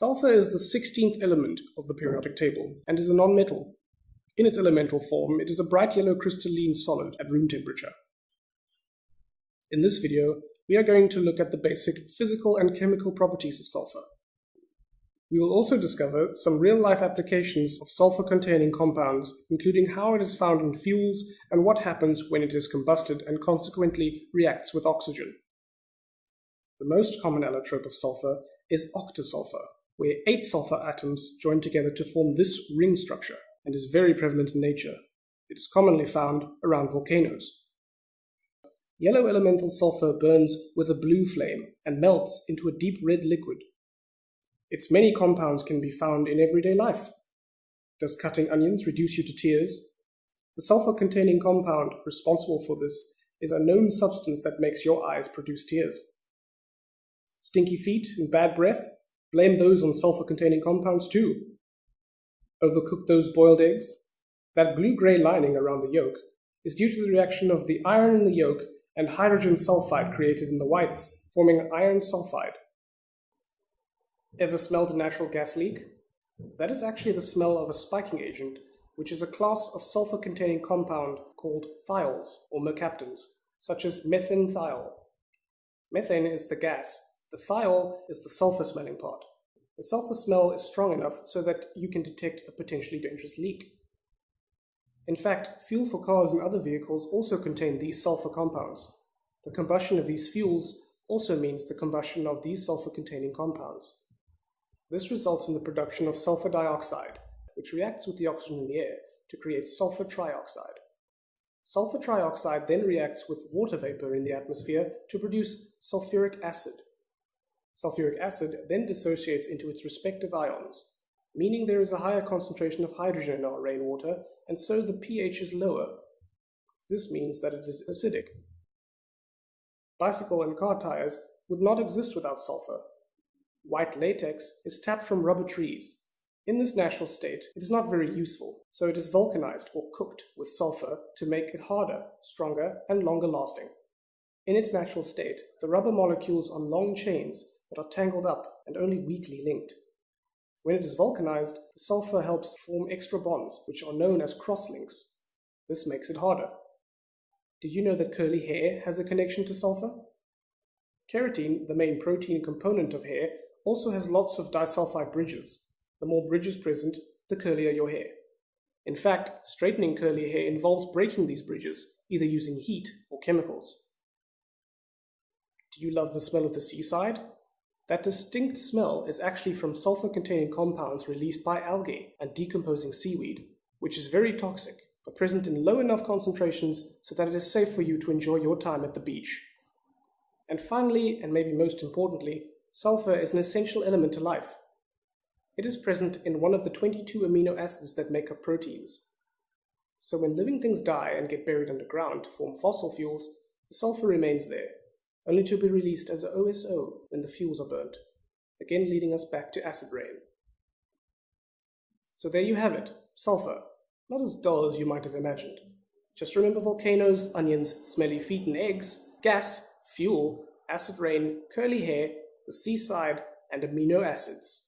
Sulfur is the 16th element of the periodic table and is a nonmetal. In its elemental form, it is a bright yellow crystalline solid at room temperature. In this video, we are going to look at the basic physical and chemical properties of sulfur. We will also discover some real-life applications of sulfur-containing compounds, including how it is found in fuels and what happens when it is combusted and consequently reacts with oxygen. The most common allotrope of sulfur is octasulfur, where eight sulfur atoms join together to form this ring structure and is very prevalent in nature. It is commonly found around volcanoes. Yellow elemental sulfur burns with a blue flame and melts into a deep red liquid. Its many compounds can be found in everyday life. Does cutting onions reduce you to tears? The sulfur-containing compound responsible for this is a known substance that makes your eyes produce tears. Stinky feet and bad breath Blame those on sulfur-containing compounds too. Overcook those boiled eggs. That blue-gray lining around the yolk is due to the reaction of the iron in the yolk and hydrogen sulfide created in the whites, forming iron sulfide. Ever smelled a natural gas leak? That is actually the smell of a spiking agent, which is a class of sulfur-containing compound called thiols or mercaptans, such as methanethiol. Methane is the gas the thiol is the sulfur smelling part. The sulfur smell is strong enough so that you can detect a potentially dangerous leak. In fact, fuel for cars and other vehicles also contain these sulfur compounds. The combustion of these fuels also means the combustion of these sulfur-containing compounds. This results in the production of sulfur dioxide, which reacts with the oxygen in the air to create sulfur trioxide. Sulfur trioxide then reacts with water vapor in the atmosphere to produce sulfuric acid, Sulfuric acid then dissociates into its respective ions, meaning there is a higher concentration of hydrogen in our rainwater, and so the pH is lower. This means that it is acidic. Bicycle and car tires would not exist without sulfur. White latex is tapped from rubber trees. In this natural state, it is not very useful, so it is vulcanized or cooked with sulfur to make it harder, stronger, and longer lasting. In its natural state, the rubber molecules are long chains that are tangled up and only weakly linked. When it is vulcanized, the sulfur helps form extra bonds, which are known as crosslinks. This makes it harder. Did you know that curly hair has a connection to sulfur? Keratin, the main protein component of hair, also has lots of disulfide bridges. The more bridges present, the curlier your hair. In fact, straightening curly hair involves breaking these bridges, either using heat or chemicals. Do you love the smell of the seaside? That distinct smell is actually from sulfur-containing compounds released by algae and decomposing seaweed, which is very toxic, but present in low enough concentrations so that it is safe for you to enjoy your time at the beach. And finally, and maybe most importantly, sulfur is an essential element to life. It is present in one of the 22 amino acids that make up proteins. So when living things die and get buried underground to form fossil fuels, the sulfur remains there, only to be released as OSO when the fuels are burnt, again leading us back to acid rain. So there you have it, sulfur. Not as dull as you might have imagined. Just remember volcanoes, onions, smelly feet and eggs, gas, fuel, acid rain, curly hair, the seaside, and amino acids.